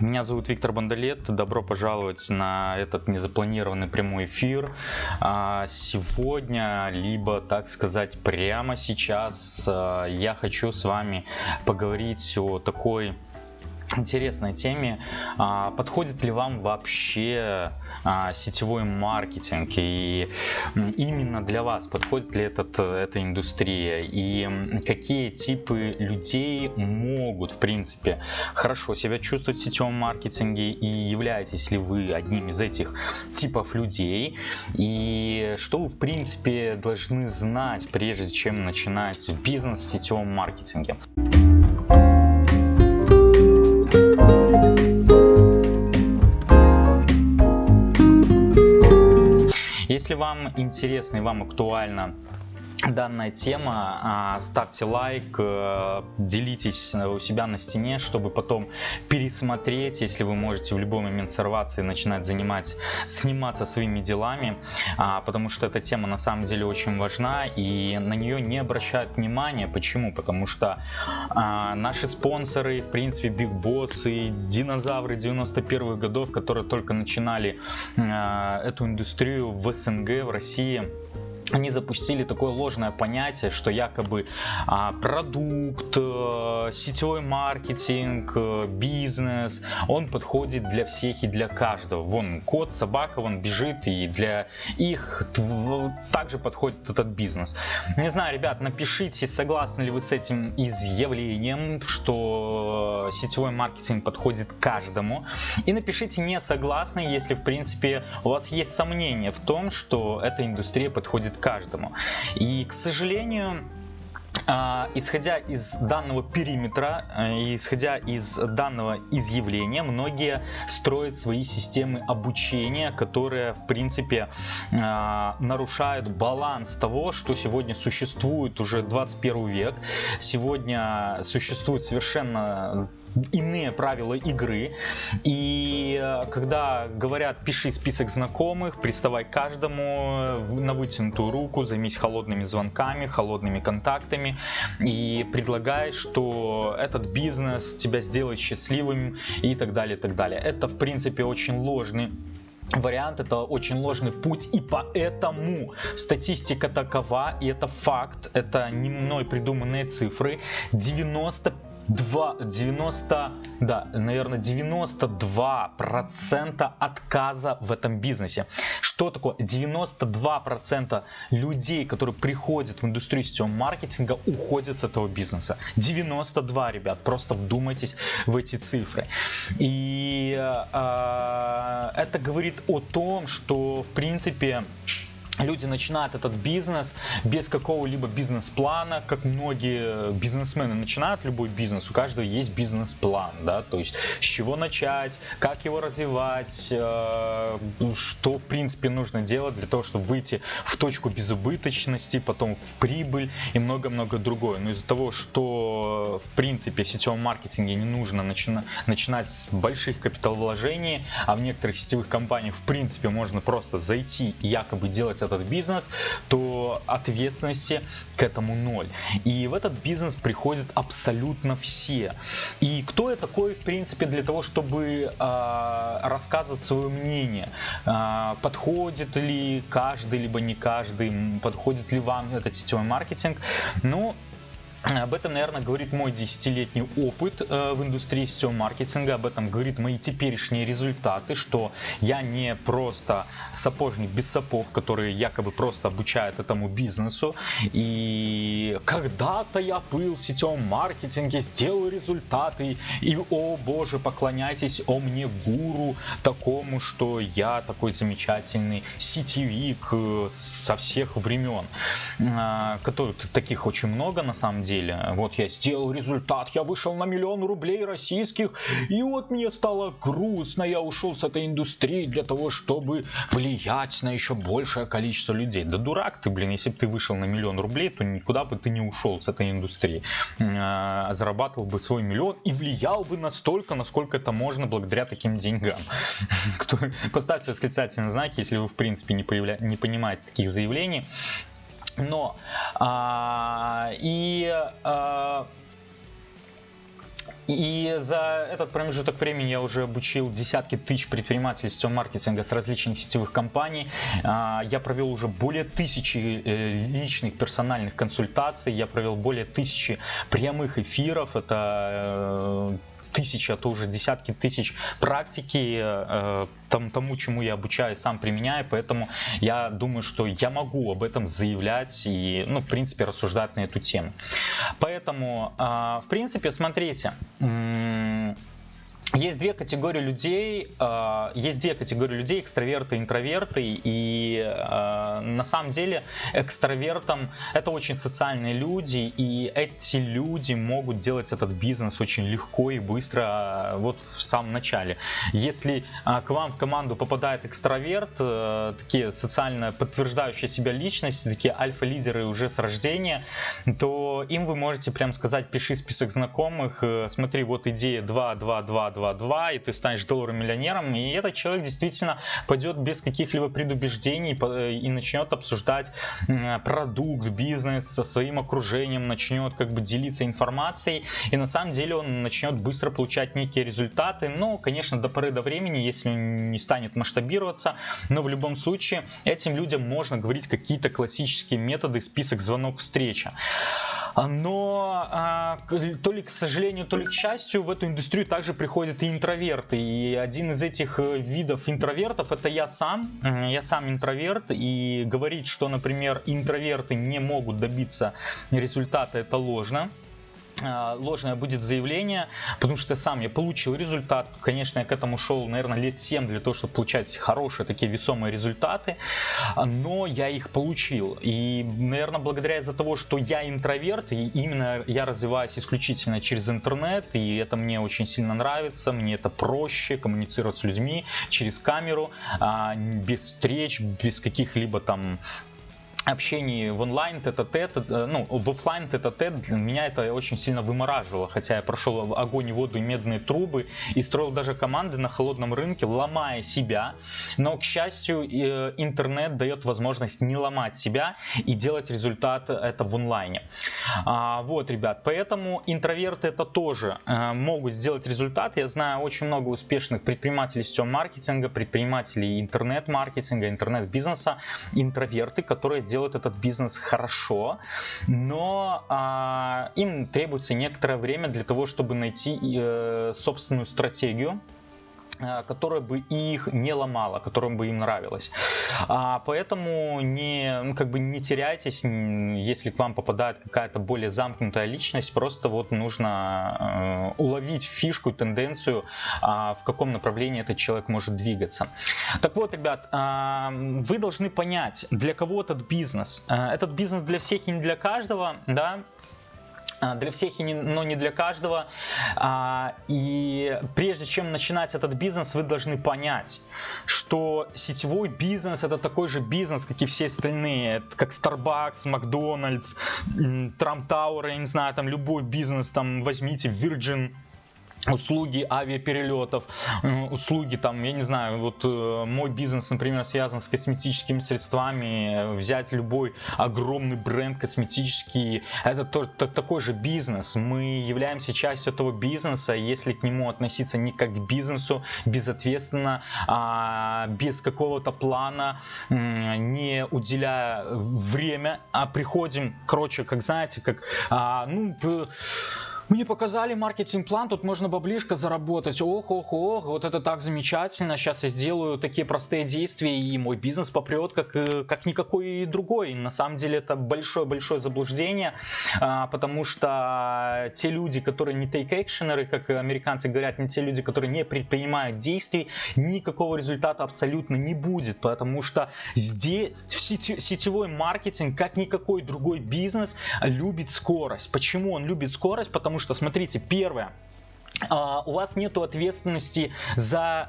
Меня зовут Виктор Бондолет. Добро пожаловать на этот незапланированный прямой эфир. А, сегодня, либо, так сказать, прямо сейчас а, я хочу с вами поговорить о такой интересной теме. А, подходит ли вам вообще а, сетевой маркетинг и именно для вас подходит ли этот, эта индустрия и какие типы людей могут в принципе хорошо себя чувствовать в сетевом маркетинге и являетесь ли вы одним из этих типов людей и что вы в принципе должны знать прежде чем начинать бизнес в сетевом маркетинге. Вам интересно и вам актуально данная тема, а, ставьте лайк, э, делитесь у себя на стене, чтобы потом пересмотреть, если вы можете в любой момент сорваться и начинать занимать, сниматься своими делами, а, потому что эта тема на самом деле очень важна и на нее не обращают внимания. Почему? Потому что а, наши спонсоры, в принципе, Big Boss и динозавры 91-х годов, которые только начинали эту индустрию в СНГ, в России, они запустили такое ложное понятие, что якобы а, продукт, а, сетевой маркетинг, а, бизнес, он подходит для всех и для каждого. Вон кот, собака, он бежит и для их также подходит этот бизнес. Не знаю, ребят, напишите, согласны ли вы с этим изъявлением, что сетевой маркетинг подходит каждому. И напишите не согласны, если в принципе у вас есть сомнения в том, что эта индустрия подходит каждому. И, к сожалению, Uh, исходя из данного периметра, uh, исходя из данного изъявления, многие строят свои системы обучения, которые в принципе uh, нарушают баланс того, что сегодня существует уже 21 век. Сегодня существует совершенно иные правила игры. И э, когда говорят, пиши список знакомых, приставай каждому на вытянутую руку, займись холодными звонками, холодными контактами и предлагай, что этот бизнес тебя сделает счастливым и так далее, и так далее. Это, в принципе, очень ложный вариант это очень ложный путь и поэтому статистика такова и это факт это не мной придуманные цифры 90 2, 90, да, наверное, 92 процента отказа в этом бизнесе. Что такое? 92 процента людей, которые приходят в индустрию сетевого маркетинга, уходят с этого бизнеса. 92, ребят, просто вдумайтесь в эти цифры. И э, это говорит о том, что, в принципе, люди начинают этот бизнес без какого-либо бизнес-плана, как многие бизнесмены начинают любой бизнес, у каждого есть бизнес-план, да, то есть с чего начать, как его развивать, э, что в принципе нужно делать для того, чтобы выйти в точку безубыточности, потом в прибыль и много-много другое. Но из-за того, что в принципе в сетевом маркетинге не нужно начина начинать с больших капиталовложений, а в некоторых сетевых компаниях в принципе можно просто зайти и якобы делать этот бизнес, то ответственности к этому ноль. И в этот бизнес приходят абсолютно все. И кто я такой, в принципе, для того, чтобы э, рассказывать свое мнение? Э, подходит ли каждый, либо не каждый? Подходит ли вам этот сетевой маркетинг? Ну, об этом, наверное, говорит мой десятилетний опыт э, в индустрии сетевого маркетинга, об этом говорит мои теперешние результаты, что я не просто сапожник без сапог, который якобы просто обучает этому бизнесу. И когда-то я был в сетевом маркетинге, сделал результаты, и, о боже, поклоняйтесь о мне гуру такому, что я такой замечательный сетевик э, со всех времен, э, которых таких очень много на самом деле деле. Вот я сделал результат, я вышел на миллион рублей российских, и вот мне стало грустно, я ушел с этой индустрии для того, чтобы влиять на еще большее количество людей. Да дурак ты, блин, если бы ты вышел на миллион рублей, то никуда бы ты не ушел с этой индустрии. А, зарабатывал бы свой миллион и влиял бы настолько, насколько это можно благодаря таким деньгам. Поставьте восклицательные знаки, если вы в принципе не, появля... не понимаете таких заявлений. Но а, и а, и за этот промежуток времени я уже обучил десятки тысяч предпринимателей сетевого маркетинга с различных сетевых компаний. А, я провел уже более тысячи э, личных персональных консультаций, я провел более тысячи прямых эфиров. Это э, тысячи, а то уже десятки тысяч практики э, там, тому, чему я обучаю, сам применяю, поэтому я думаю, что я могу об этом заявлять и, ну, в принципе, рассуждать на эту тему. Поэтому, э, в принципе, смотрите, есть две категории людей, э, есть две категории людей, экстраверты интроверты, и э, на самом деле экстравертам это очень социальные люди, и эти люди могут делать этот бизнес очень легко и быстро э, вот в самом начале. Если к вам в команду попадает экстраверт, такие социально подтверждающие себя личности, такие альфа-лидеры уже с рождения, то им вы можете прям сказать, пиши список знакомых, смотри, вот идея 2, 2, 2, 2, 2, и ты станешь долларовым миллионером, и этот человек действительно пойдет без каких-либо предубеждений и начнет обсуждать продукт, бизнес со своим окружением, начнет как бы делиться информацией, и на самом деле он начнет быстро получать некие результаты, но, конечно, до поры до времени, если он не станет масштабироваться, но в любом случае этим людям можно говорить какие-то классические методы, список, звонок, встреча. Но а, то ли к сожалению, то ли к счастью, в эту индустрию также приходят и интроверты. И один из этих э, видов интровертов это я сам. Я сам интроверт. И говорить, что, например, интроверты не могут добиться результата, это ложно. А, ложное будет заявление, потому что сам я получил результат. Конечно, я к этому шел, наверное, лет 7 для того, чтобы получать хорошие такие весомые результаты, но я их получил. И, наверное, благодаря из-за того, что я интроверт, и именно я развиваюсь исключительно через интернет, и это мне очень сильно нравится, мне это проще коммуницировать с людьми через камеру, а, без встреч, без каких-либо там общении в онлайн тет-а-тет, э, ну, в офлайн тет-а-тет для меня это очень сильно вымораживало, хотя я прошел огонь и воду и медные трубы и строил даже команды на холодном рынке, ломая себя, но, к счастью, э, интернет дает возможность не ломать себя и делать результат это в онлайне. А, вот, ребят, поэтому интроверты это тоже могут сделать результат. Я знаю очень много успешных предпринимателей сетевого маркетинга, предпринимателей интернет-маркетинга, интернет-бизнеса, интроверты, которые делают делают этот бизнес хорошо, но а, им требуется некоторое время для того, чтобы найти э, собственную стратегию, Э, которая бы их не ломала, которая бы им нравилась. А, поэтому не, ну, как бы не теряйтесь, если к вам попадает какая-то более замкнутая личность, просто вот нужно э, уловить фишку, тенденцию, э, в каком направлении этот человек может двигаться. Так вот, ребят, э, вы должны понять, для кого этот бизнес. Э, этот бизнес для всех и не для каждого, да, для всех, но не для каждого. А, и прежде чем начинать этот бизнес, вы должны понять, что сетевой бизнес это такой же бизнес, как и все остальные, как Starbucks, Макдональдс, Trump Tower, я не знаю, там любой бизнес, там возьмите Virgin услуги авиаперелетов, услуги там, я не знаю, вот э, мой бизнес, например, связан с косметическими средствами, взять любой огромный бренд косметический, это тоже такой же бизнес, мы являемся частью этого бизнеса, если к нему относиться не как к бизнесу, безответственно, а без какого-то плана, не уделяя время, а приходим, короче, как знаете, как, а, ну, мне показали маркетинг-план, тут можно баблишко заработать. Ох, ох, ох, вот это так замечательно. Сейчас я сделаю такие простые действия, и мой бизнес попрет, как, э, как никакой другой. На самом деле это большое-большое заблуждение, а, потому что те люди, которые не take-actionеры, как американцы говорят, не те люди, которые не предпринимают действий, никакого результата абсолютно не будет, потому что здесь сетевой маркетинг, как никакой другой бизнес, любит скорость. Почему он любит скорость? Потому Потому что, смотрите, первое, у вас нет ответственности за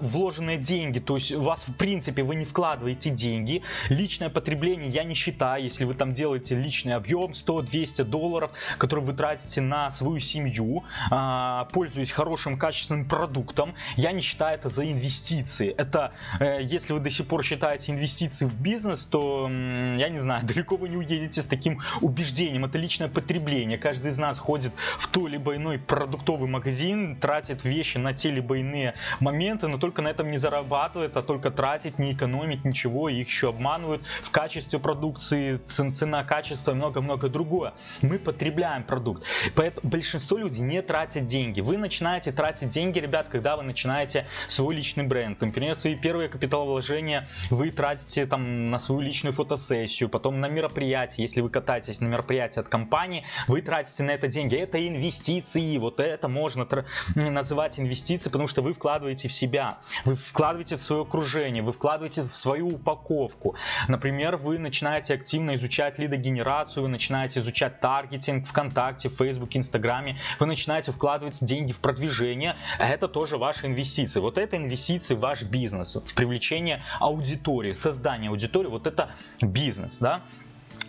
uh, вложенные деньги, то есть у вас в принципе вы не вкладываете деньги. Личное потребление я не считаю, если вы там делаете личный объем 100-200 долларов, который вы тратите на свою семью, uh, пользуясь хорошим качественным продуктом, я не считаю это за инвестиции. Это э, если вы до сих пор считаете инвестиции в бизнес, то я не знаю, далеко вы не уедете с таким убеждением. Это личное потребление. Каждый из нас ходит в то либо иной продуктовый магазин магазин, тратит вещи на те либо иные моменты, но только на этом не зарабатывает, а только тратит, не экономит ничего, их еще обманывают в качестве продукции, цена, качество и много-много другое. Мы потребляем продукт. Поэтому большинство людей не тратят деньги. Вы начинаете тратить деньги, ребят, когда вы начинаете свой личный бренд. Например, свои первые капиталовложения вы тратите там на свою личную фотосессию, потом на мероприятие. Если вы катаетесь на мероприятие от компании, вы тратите на это деньги. Это инвестиции. Вот это можно можно называть инвестиции, потому что вы вкладываете в себя, вы вкладываете в свое окружение, вы вкладываете в свою упаковку. Например, вы начинаете активно изучать лидогенерацию, вы начинаете изучать таргетинг ВКонтакте, в Фейсбуке, Инстаграме, вы начинаете вкладывать деньги в продвижение, это тоже ваши инвестиции. Вот это инвестиции в ваш бизнес, в привлечение аудитории, создание аудитории, вот это бизнес, да.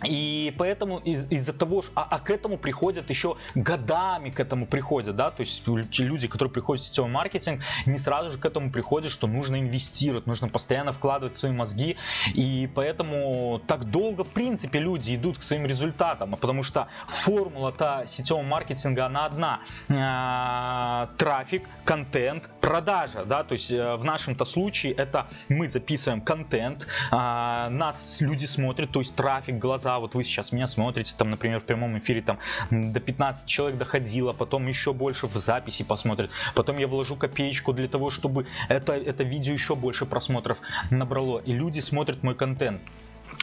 И поэтому из- из-за того, что, а, а к этому приходят еще годами к этому приходят, да, то есть люди, которые приходят в сетевой маркетинг, не сразу же к этому приходят, что нужно инвестировать, нужно постоянно вкладывать свои мозги, и поэтому так долго, в принципе, люди идут к своим результатам, потому что формула-то сетевого маркетинга, она одна, а, трафик, контент, продажа, да, то есть э, в нашем-то случае это мы записываем контент, а, нас люди смотрят, то есть трафик, глаза, да, вот вы сейчас меня смотрите, там, например, в прямом эфире там до 15 человек доходило, потом еще больше в записи посмотрят, потом я вложу копеечку для того, чтобы это, это видео еще больше просмотров набрало, и люди смотрят мой контент.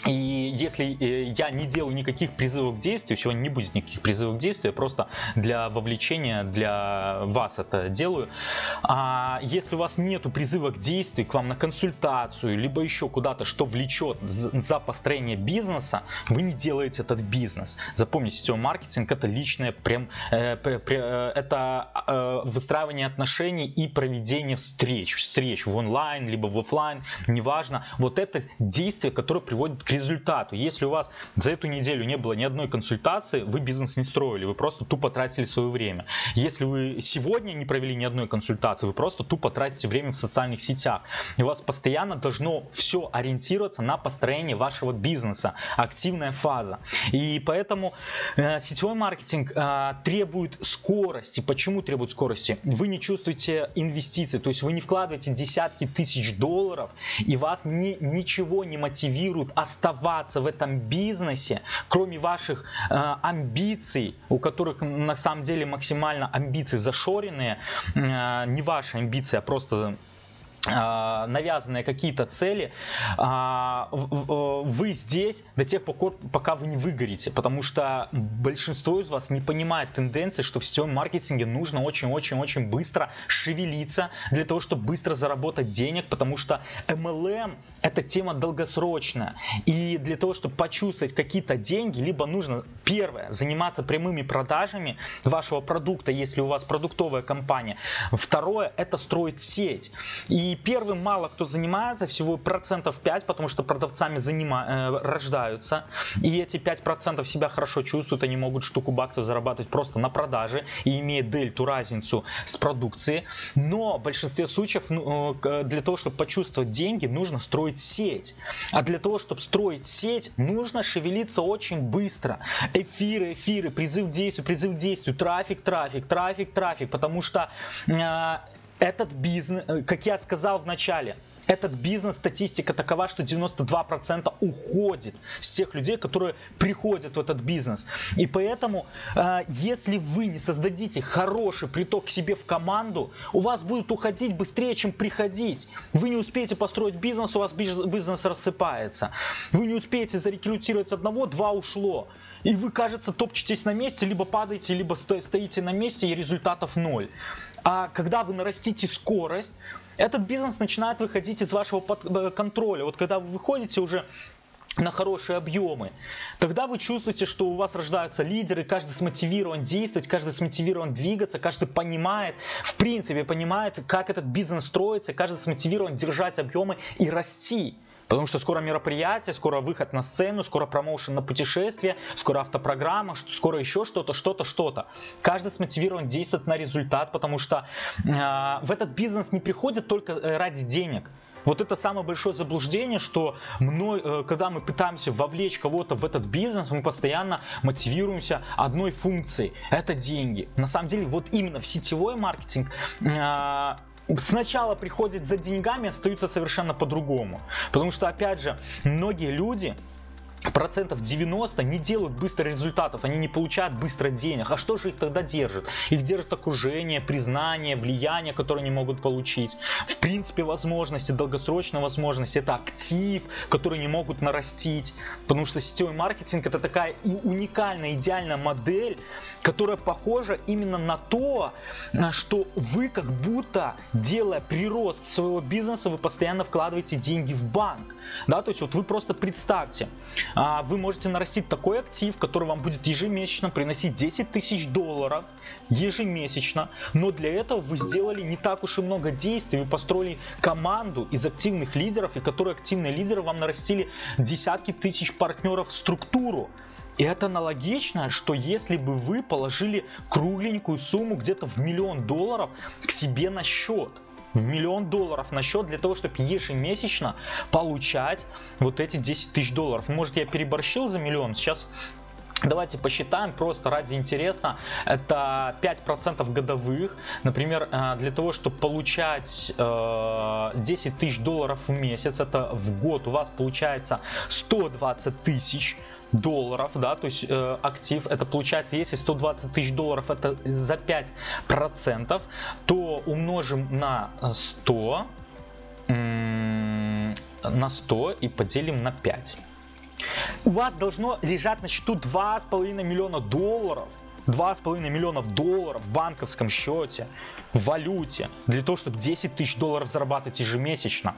И если э, я не делаю никаких призывов к действию, сегодня не будет никаких призывов к действию, я просто для вовлечения, для вас это делаю. А если у вас нету призыва к действию, к вам на консультацию, либо еще куда-то, что влечет за построение бизнеса, вы не делаете этот бизнес. Запомните, сетевой маркетинг это личное, прям, э, э, это э, выстраивание отношений и проведение встреч, встреч в онлайн, либо в офлайн, неважно. Вот это действие, которое приводит к результату. Если у вас за эту неделю не было ни одной консультации, вы бизнес не строили, вы просто тупо тратили свое время. Если вы сегодня не провели ни одной консультации, вы просто тупо тратите время в социальных сетях. И у вас постоянно должно все ориентироваться на построение вашего бизнеса, активная фаза. И поэтому э, сетевой маркетинг э, требует скорости. Почему требует скорости? Вы не чувствуете инвестиций, то есть вы не вкладываете десятки тысяч долларов, и вас ни, ничего не мотивирует оставаться в этом бизнесе, кроме ваших э, амбиций, у которых на самом деле максимально амбиции зашоренные, э, не ваши амбиции, а просто навязанные какие-то цели, а, вы здесь до тех пор, пока вы не выгорите, потому что большинство из вас не понимает тенденции, что в сетевом маркетинге нужно очень-очень-очень быстро шевелиться для того, чтобы быстро заработать денег, потому что MLM это тема долгосрочная, и для того, чтобы почувствовать какие-то деньги, либо нужно, первое, заниматься прямыми продажами вашего продукта, если у вас продуктовая компания, второе, это строить сеть, и и первым мало кто занимается, всего процентов 5, потому что продавцами занима, э, рождаются. И эти 5% себя хорошо чувствуют, они могут штуку баксов зарабатывать просто на продаже и имея дельту, разницу с продукцией. Но в большинстве случаев ну, э, для того, чтобы почувствовать деньги, нужно строить сеть. А для того, чтобы строить сеть, нужно шевелиться очень быстро. Эфиры, эфиры, призыв к действию, призыв к действию, трафик, трафик, трафик, трафик. Потому что э, этот бизнес, э, как я сказал в начале, этот бизнес, статистика такова, что 92% уходит с тех людей, которые приходят в этот бизнес. И поэтому, э, если вы не создадите хороший приток к себе в команду, у вас будет уходить быстрее, чем приходить. Вы не успеете построить бизнес, у вас бизнес рассыпается. Вы не успеете зарекрутировать одного, два ушло. И вы, кажется, топчетесь на месте, либо падаете, либо стоите на месте, и результатов ноль. А когда вы нарастите скорость, этот бизнес начинает выходить из вашего э, контроля. Вот когда вы выходите уже на хорошие объемы, тогда вы чувствуете, что у вас рождаются лидеры, каждый смотивирован действовать, каждый смотивирован двигаться, каждый понимает, в принципе понимает, как этот бизнес строится, каждый смотивирован держать объемы и расти. Потому что скоро мероприятие, скоро выход на сцену, скоро промоушен на путешествие, скоро автопрограмма, скоро еще что-то, что-то, что-то. Каждый смотивирован действовать на результат, потому что э, в этот бизнес не приходит только э, ради денег. Вот это самое большое заблуждение, что мной, э, когда мы пытаемся вовлечь кого-то в этот бизнес, мы постоянно мотивируемся одной функцией. Это деньги. На самом деле, вот именно в сетевой маркетинг а, сначала приходят за деньгами, остаются совершенно по-другому. Потому что, опять же, многие люди процентов 90 не делают быстро результатов, они не получают быстро денег. А что же их тогда держит? Их держит окружение, признание, влияние, которое они могут получить. В принципе, возможности, долгосрочные возможности, это актив, который не могут нарастить. Потому что сетевой маркетинг это такая и уникальная, идеальная модель, которая похожа именно на то, что вы как будто, делая прирост своего бизнеса, вы постоянно вкладываете деньги в банк. Да, то есть вот вы просто представьте, вы можете нарастить такой актив, который вам будет ежемесячно приносить 10 тысяч долларов. Ежемесячно, но для этого вы сделали не так уж и много действий, вы построили команду из активных лидеров, и которые активные лидеры вам нарастили десятки тысяч партнеров в структуру. И это аналогично, что если бы вы положили кругленькую сумму где-то в миллион долларов к себе на счет – миллион долларов на счет для того, чтобы ежемесячно получать вот эти 10 тысяч долларов. Может я переборщил за миллион, сейчас Давайте посчитаем просто ради интереса. Это 5% годовых. Например, э, для того, чтобы получать 10 э, тысяч долларов в месяц, это в год у вас получается 120 тысяч долларов, да, то есть э, актив, это получается, если 120 тысяч долларов это за 5 процентов, то умножим на 100, на 100 и поделим на 5 у вас должно лежать на счету 2,5 миллиона долларов. 2,5 миллионов долларов в банковском счете, в валюте, для того, чтобы 10 тысяч долларов зарабатывать ежемесячно.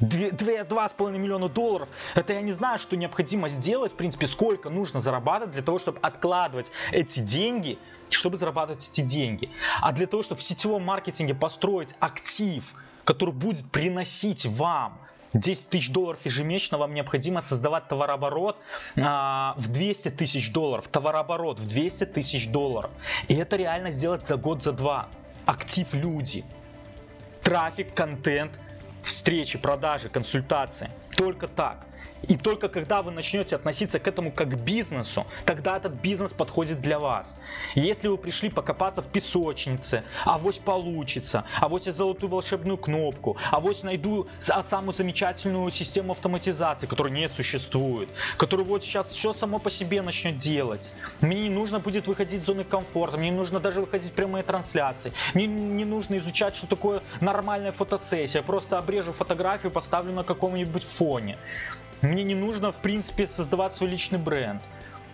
2,5 миллиона долларов, это я не знаю, что необходимо сделать, в принципе, сколько нужно зарабатывать для того, чтобы откладывать эти деньги, чтобы зарабатывать эти деньги. А для того, чтобы в сетевом маркетинге построить актив, который будет приносить вам 10 тысяч долларов ежемесячно вам необходимо создавать товарооборот а, в 200 тысяч долларов. Товарооборот в 200 тысяч долларов. И это реально сделать за год, за два. Актив люди. Трафик, контент, встречи, продажи, консультации. Только так. И только когда вы начнете относиться к этому как к бизнесу, тогда этот бизнес подходит для вас. Если вы пришли покопаться в песочнице, а авось получится, а авось я золотую волшебную кнопку, а авось найду самую замечательную систему автоматизации, которая не существует, которая вот сейчас все само по себе начнет делать. Мне не нужно будет выходить из зоны комфорта, мне не нужно даже выходить в прямые трансляции, мне не нужно изучать, что такое нормальная фотосессия, просто обрежу фотографию, поставлю на каком-нибудь фоне. Мне не нужно, в принципе, создавать свой личный бренд.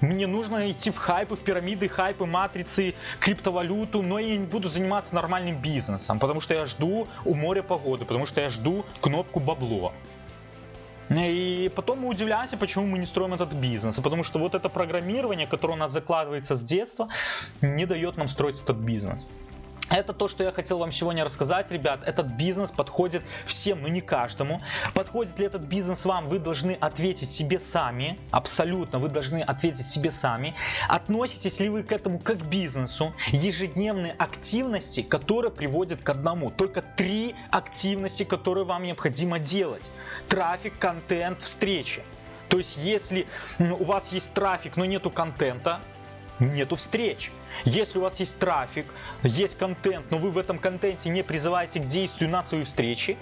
Мне нужно идти в хайпы, в пирамиды, хайпы, матрицы, криптовалюту, но я не буду заниматься нормальным бизнесом, потому что я жду у моря погоды, потому что я жду кнопку бабло. И потом мы удивляемся, почему мы не строим этот бизнес. Потому что вот это программирование, которое у нас закладывается с детства, не дает нам строить этот бизнес. Это то, что я хотел вам сегодня рассказать, ребят. Этот бизнес подходит всем, но не каждому. Подходит ли этот бизнес вам, вы должны ответить себе сами. Абсолютно, вы должны ответить себе сами. Относитесь ли вы к этому как к бизнесу? Ежедневные активности, которые приводят к одному. Только три активности, которые вам необходимо делать. Трафик, контент, встречи. То есть, если у вас есть трафик, но нету контента, нету встреч. Если у вас есть трафик, есть контент, но вы в этом контенте не призываете к действию на свои встречи,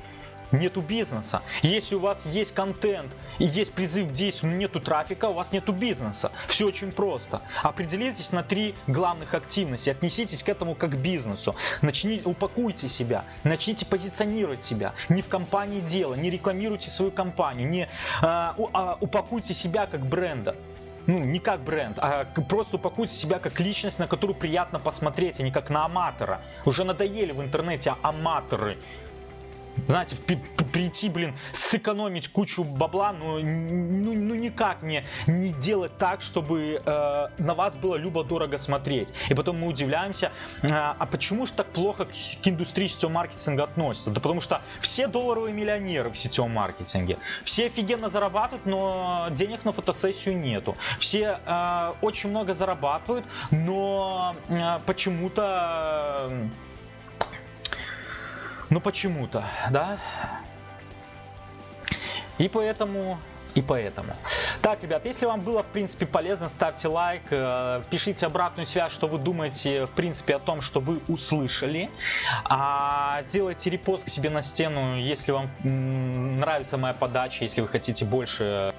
нету бизнеса. Если у вас есть контент и есть призыв к действию, но нету трафика, у вас нету бизнеса. Все очень просто. Определитесь на три главных активности, отнеситесь к этому как к бизнесу. Начните, упакуйте себя, начните позиционировать себя. Не в компании дело, не рекламируйте свою компанию, не а, а, упакуйте себя как бренда ну, не как бренд, а просто упакуйте себя как личность, на которую приятно посмотреть, а не как на аматора. Уже надоели в интернете аматоры. знаете, прийти, блин, сэкономить кучу бабла, но ну, ну никак не, не делать так, чтобы э, на вас было любо-дорого смотреть. И потом мы удивляемся, э, а почему же так плохо к, к индустрии сетевого маркетинга относятся? Да потому что все долларовые миллионеры в сетевом маркетинге. Все офигенно зарабатывают, но денег на фотосессию нету. Все э, очень много зарабатывают, но э, почему-то... Э, ну почему-то, да? И поэтому и поэтому. Так, ребят, если вам было, в принципе, полезно, ставьте лайк, э, пишите обратную связь, что вы думаете, в принципе, о том, что вы услышали. А, делайте репост к себе на стену, если вам нравится моя подача, если вы хотите больше